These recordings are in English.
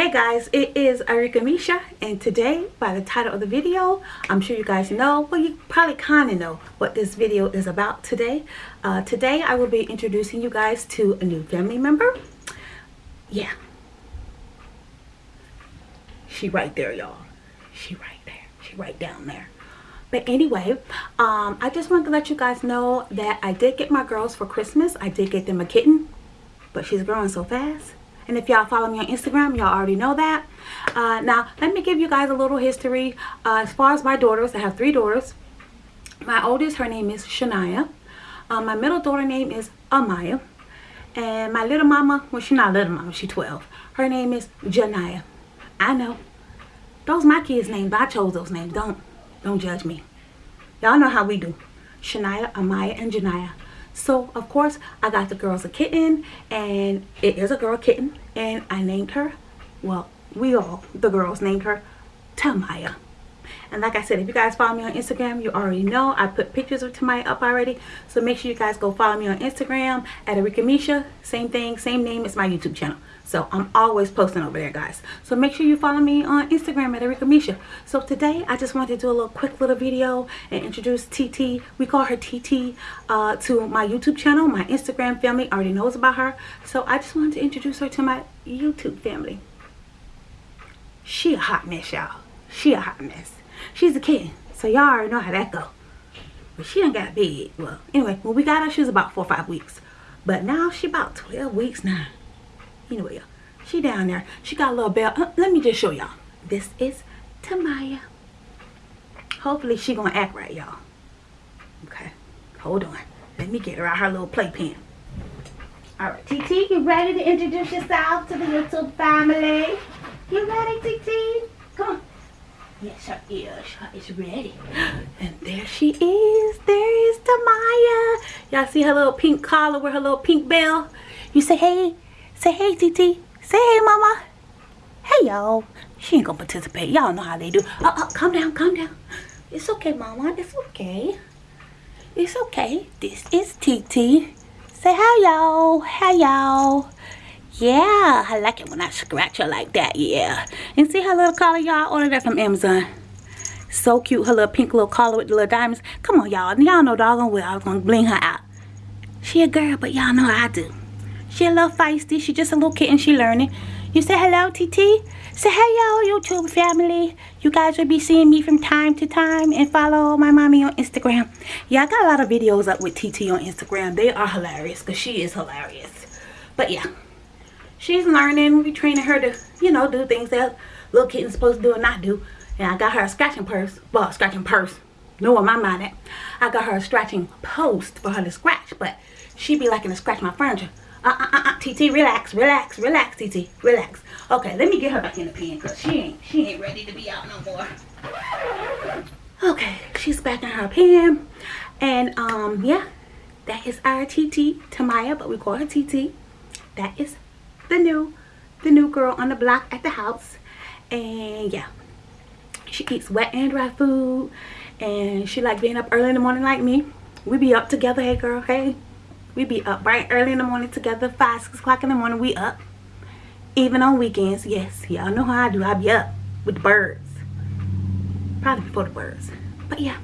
Hey guys, it is Arika Misha and today by the title of the video, I'm sure you guys know, well you probably kind of know what this video is about today. Uh, today I will be introducing you guys to a new family member. Yeah. She right there y'all. She right there. She right down there. But anyway, um, I just wanted to let you guys know that I did get my girls for Christmas. I did get them a kitten, but she's growing so fast and if y'all follow me on Instagram, y'all already know that. Uh, now, let me give you guys a little history. Uh, as far as my daughters, I have three daughters. My oldest, her name is Shania. Uh, my middle daughter name is Amaya. And my little mama, well, she's not little mama, she's 12. Her name is Janaya. I know. Those my kids' names, I chose those names. Don't, don't judge me. Y'all know how we do. Shania, Amaya, and Janaya. So, of course, I got the girls a kitten, and it is a girl kitten, and I named her, well, we all, the girls, named her Tamaya. And like I said, if you guys follow me on Instagram, you already know I put pictures of Tamaya up already. So make sure you guys go follow me on Instagram at Arika Misha. Same thing, same name as my YouTube channel. So I'm always posting over there, guys. So make sure you follow me on Instagram at Arika Misha. So today, I just wanted to do a little quick little video and introduce TT. We call her TT uh, to my YouTube channel. My Instagram family already knows about her. So I just wanted to introduce her to my YouTube family. She a hot mess, y'all. She a hot mess. She's a kid, so y'all already know how that go. But she done got big. Well, anyway, when we got her, she was about four or five weeks. But now she about 12 weeks now. Anyway, she down there. She got a little bell. Uh, let me just show y'all. This is Tamaya. Hopefully she gonna act right, y'all. Okay, hold on. Let me get her out her little playpen. All right, TT, you ready to introduce yourself to the YouTube family? You ready, TT? Come on. Yes, her ears is ready. And there she is. There is Tamaya. Y'all see her little pink collar with her little pink bell? You say, hey, say, hey, TT. Say, hey, mama. Hey, y'all. She ain't gonna participate. Y'all know how they do. Oh, oh, calm down, calm down. It's okay, mama. It's okay. It's okay. This is TT. Say hi, y'all. Hi, y'all. Yeah, I like it when I scratch her like that, yeah. And see her little collar, y'all? Ordered that from Amazon. So cute, her little pink little collar with the little diamonds. Come on, y'all. Y'all know doggone well I was going to bling her out. She a girl, but y'all know I do. She a little feisty. She just a little kitten. She learning. You say hello, TT? Say hello, YouTube family. You guys will be seeing me from time to time and follow my mommy on Instagram. Yeah, I got a lot of videos up with TT on Instagram. They are hilarious because she is hilarious. But yeah she's learning. We training her to, you know, do things that little kitten's supposed to do and not do. And I got her a scratching purse. Well, scratching purse. No, on my mind at. I got her a scratching post for her to scratch. But she be liking to scratch my furniture. Uh, uh, uh, uh, TT, relax, relax, relax, TT, relax. Okay, let me get her back in the pen because she ain't, she ain't ready to be out no more. Okay, she's back in her pen. And, um, yeah, that is our TT, Tamaya, but we call her TT. That is the new the new girl on the block at the house. And yeah she eats wet and dry food. And she like being up early in the morning like me. We be up together hey girl hey. We be up bright early in the morning together five six o'clock in the morning we up. Even on weekends yes y'all know how i do. I be up with the birds. Probably before the birds. But yeah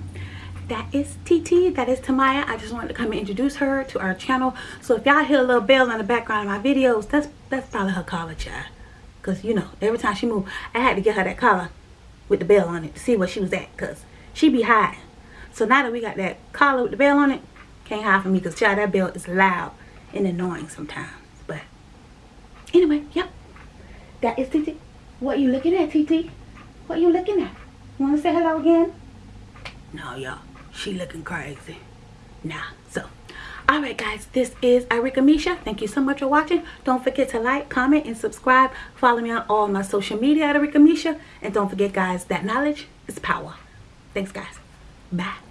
that is TT. That is Tamaya. I just wanted to come and introduce her to our channel. So if y'all hear a little bell in the background of my videos, that's that's probably her collar child. Because, you know, every time she moved, I had to get her that collar with the bell on it to see where she was at. Because she be hiding. So now that we got that collar with the bell on it, can't hide from me. Because, child, that bell is loud and annoying sometimes. But, anyway, yep. That is TT. What you looking at, TT? What you looking at? Want to say hello again? No, y'all she looking crazy. Nah so. All right guys this is Arika Misha. Thank you so much for watching. Don't forget to like comment and subscribe. Follow me on all my social media at Arika Misha. And don't forget guys that knowledge is power. Thanks guys. Bye